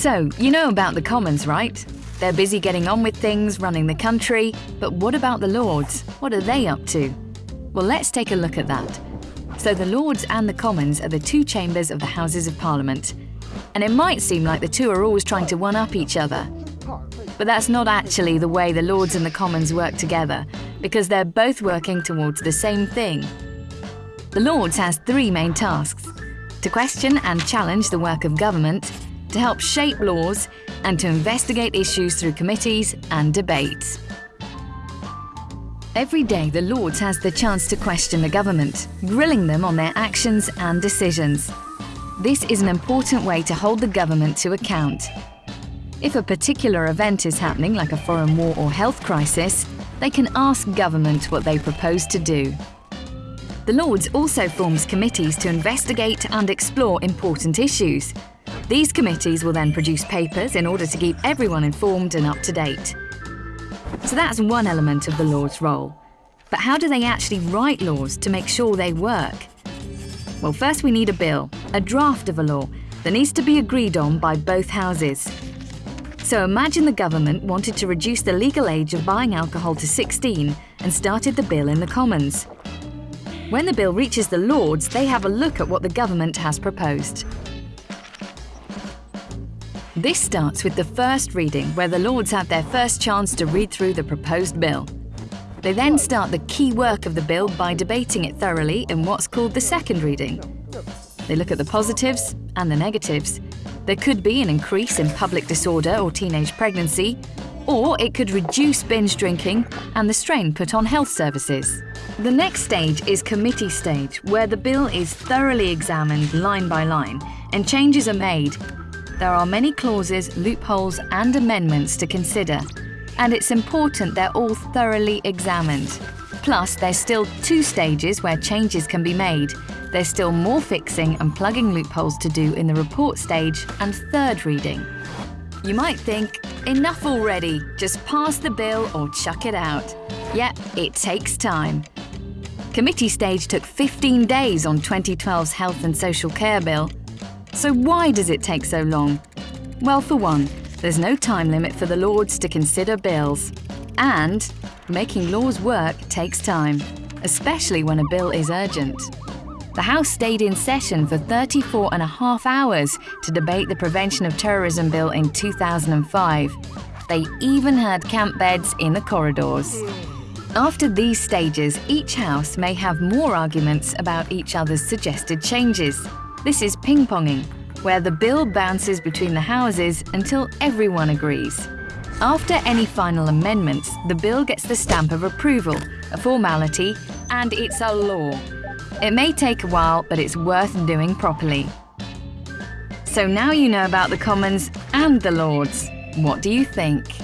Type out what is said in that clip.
So, you know about the Commons, right? They're busy getting on with things, running the country, but what about the Lords? What are they up to? Well, let's take a look at that. So the Lords and the Commons are the two chambers of the Houses of Parliament. And it might seem like the two are always trying to one-up each other. But that's not actually the way the Lords and the Commons work together, because they're both working towards the same thing. The Lords has three main tasks. To question and challenge the work of government, to help shape laws, and to investigate issues through committees and debates. Every day, the Lords has the chance to question the government, grilling them on their actions and decisions. This is an important way to hold the government to account. If a particular event is happening, like a foreign war or health crisis, they can ask government what they propose to do. The Lords also forms committees to investigate and explore important issues. These committees will then produce papers in order to keep everyone informed and up to date. So that's one element of the Lord's role. But how do they actually write laws to make sure they work? Well, first we need a bill, a draft of a law, that needs to be agreed on by both houses. So imagine the government wanted to reduce the legal age of buying alcohol to 16 and started the bill in the Commons. When the bill reaches the Lords, they have a look at what the government has proposed. This starts with the first reading, where the Lords have their first chance to read through the proposed bill. They then start the key work of the bill by debating it thoroughly in what's called the second reading. They look at the positives and the negatives. There could be an increase in public disorder or teenage pregnancy, or it could reduce binge drinking and the strain put on health services. The next stage is committee stage, where the bill is thoroughly examined line by line and changes are made there are many clauses, loopholes and amendments to consider, and it's important they're all thoroughly examined. Plus, there's still two stages where changes can be made. There's still more fixing and plugging loopholes to do in the report stage and third reading. You might think, enough already, just pass the bill or chuck it out. Yep, it takes time. Committee stage took 15 days on 2012's Health and Social Care Bill, so why does it take so long? Well, for one, there's no time limit for the Lords to consider bills. And making laws work takes time, especially when a bill is urgent. The House stayed in session for 34 and a half hours to debate the Prevention of Terrorism Bill in 2005. They even had camp beds in the corridors. After these stages, each House may have more arguments about each other's suggested changes. This is ping-ponging, where the bill bounces between the houses until everyone agrees. After any final amendments, the bill gets the stamp of approval, a formality, and it's a law. It may take a while, but it's worth doing properly. So now you know about the Commons and the Lords. What do you think?